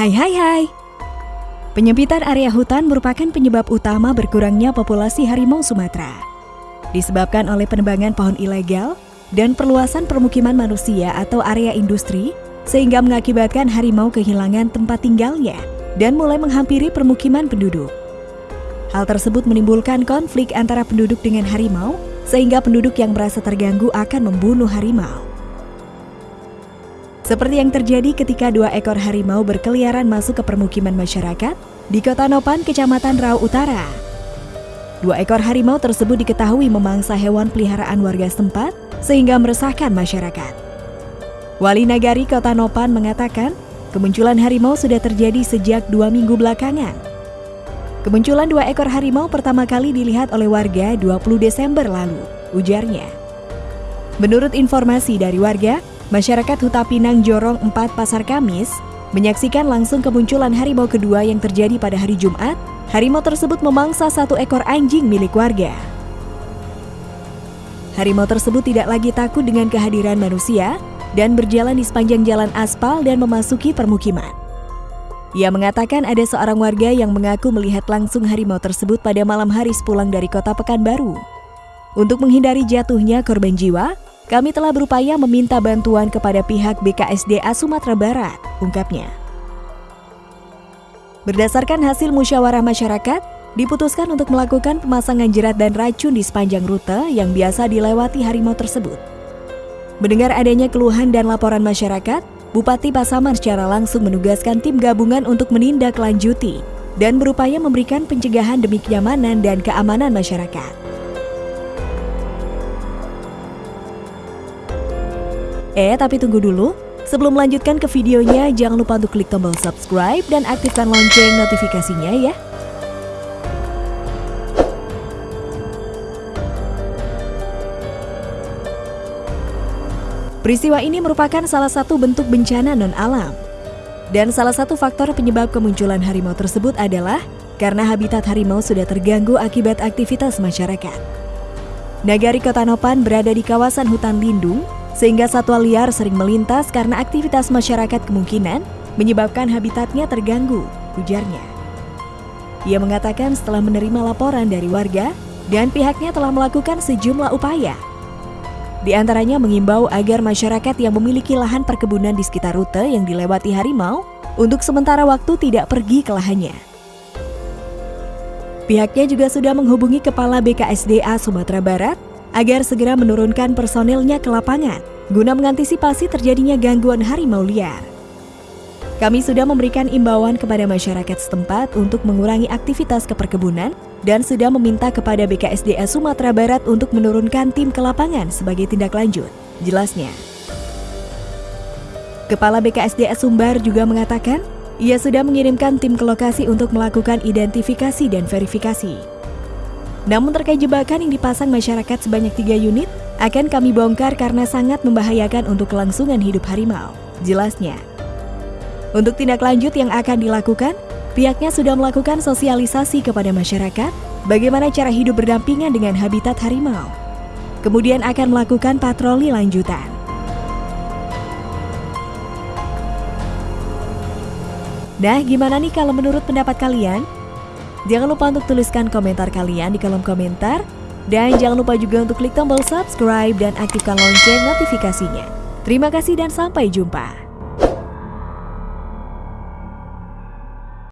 Hai hai hai. Penyempitan area hutan merupakan penyebab utama berkurangnya populasi harimau Sumatera. Disebabkan oleh penebangan pohon ilegal dan perluasan permukiman manusia atau area industri, sehingga mengakibatkan harimau kehilangan tempat tinggalnya dan mulai menghampiri permukiman penduduk. Hal tersebut menimbulkan konflik antara penduduk dengan harimau, sehingga penduduk yang merasa terganggu akan membunuh harimau. Seperti yang terjadi ketika dua ekor harimau berkeliaran masuk ke permukiman masyarakat di Kota Nopan, Kecamatan Rau Utara. Dua ekor harimau tersebut diketahui memangsa hewan peliharaan warga setempat sehingga meresahkan masyarakat. Wali Nagari Kota Nopan mengatakan, kemunculan harimau sudah terjadi sejak dua minggu belakangan. Kemunculan dua ekor harimau pertama kali dilihat oleh warga 20 Desember lalu, ujarnya. Menurut informasi dari warga, Masyarakat Huta Pinang Jorong 4 Pasar Kamis menyaksikan langsung kemunculan harimau kedua yang terjadi pada hari Jumat. Harimau tersebut memangsa satu ekor anjing milik warga. Harimau tersebut tidak lagi takut dengan kehadiran manusia dan berjalan di sepanjang jalan aspal dan memasuki permukiman. Ia mengatakan ada seorang warga yang mengaku melihat langsung harimau tersebut pada malam hari sepulang dari kota Pekanbaru. Untuk menghindari jatuhnya korban jiwa, kami telah berupaya meminta bantuan kepada pihak BKSDA Sumatera Barat, ungkapnya. Berdasarkan hasil musyawarah masyarakat, diputuskan untuk melakukan pemasangan jerat dan racun di sepanjang rute yang biasa dilewati harimau tersebut. Mendengar adanya keluhan dan laporan masyarakat, Bupati Pasaman secara langsung menugaskan tim gabungan untuk menindaklanjuti dan berupaya memberikan pencegahan demi kenyamanan dan keamanan masyarakat. Eh, tapi tunggu dulu. Sebelum melanjutkan ke videonya, jangan lupa untuk klik tombol subscribe dan aktifkan lonceng notifikasinya ya. Peristiwa ini merupakan salah satu bentuk bencana non-alam. Dan salah satu faktor penyebab kemunculan harimau tersebut adalah karena habitat harimau sudah terganggu akibat aktivitas masyarakat. Nagari Kota Nopan berada di kawasan hutan lindung sehingga satwa liar sering melintas karena aktivitas masyarakat kemungkinan menyebabkan habitatnya terganggu, ujarnya. Ia mengatakan setelah menerima laporan dari warga dan pihaknya telah melakukan sejumlah upaya. Di antaranya mengimbau agar masyarakat yang memiliki lahan perkebunan di sekitar rute yang dilewati harimau untuk sementara waktu tidak pergi ke lahannya. Pihaknya juga sudah menghubungi Kepala BKSDA Sumatera Barat agar segera menurunkan personilnya ke lapangan guna mengantisipasi terjadinya gangguan harimau liar. Kami sudah memberikan imbauan kepada masyarakat setempat untuk mengurangi aktivitas keperkebunan dan sudah meminta kepada BKSDA Sumatera Barat untuk menurunkan tim ke lapangan sebagai tindak lanjut, jelasnya. Kepala BKSDA Sumbar juga mengatakan, ia sudah mengirimkan tim ke lokasi untuk melakukan identifikasi dan verifikasi. Namun terkait jebakan yang dipasang masyarakat sebanyak tiga unit akan kami bongkar karena sangat membahayakan untuk kelangsungan hidup harimau. Jelasnya. Untuk tindak lanjut yang akan dilakukan, pihaknya sudah melakukan sosialisasi kepada masyarakat bagaimana cara hidup berdampingan dengan habitat harimau. Kemudian akan melakukan patroli lanjutan. Nah, gimana nih kalau menurut pendapat kalian? Jangan lupa untuk tuliskan komentar kalian di kolom komentar. Dan jangan lupa juga untuk klik tombol subscribe dan aktifkan lonceng notifikasinya. Terima kasih dan sampai jumpa.